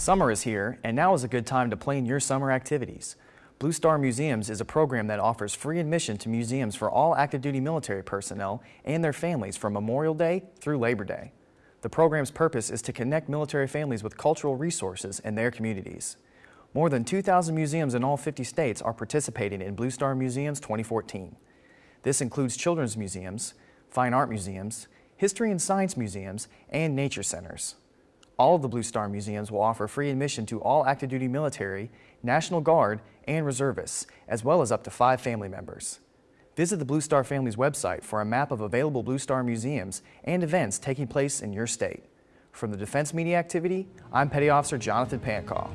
Summer is here, and now is a good time to plan your summer activities. Blue Star Museums is a program that offers free admission to museums for all active duty military personnel and their families from Memorial Day through Labor Day. The program's purpose is to connect military families with cultural resources in their communities. More than 2,000 museums in all 50 states are participating in Blue Star Museums 2014. This includes children's museums, fine art museums, history and science museums, and nature centers. All of the Blue Star Museums will offer free admission to all active duty military, National Guard, and reservists, as well as up to five family members. Visit the Blue Star Family's website for a map of available Blue Star museums and events taking place in your state. From the Defense Media Activity, I'm Petty Officer Jonathan Pancaw.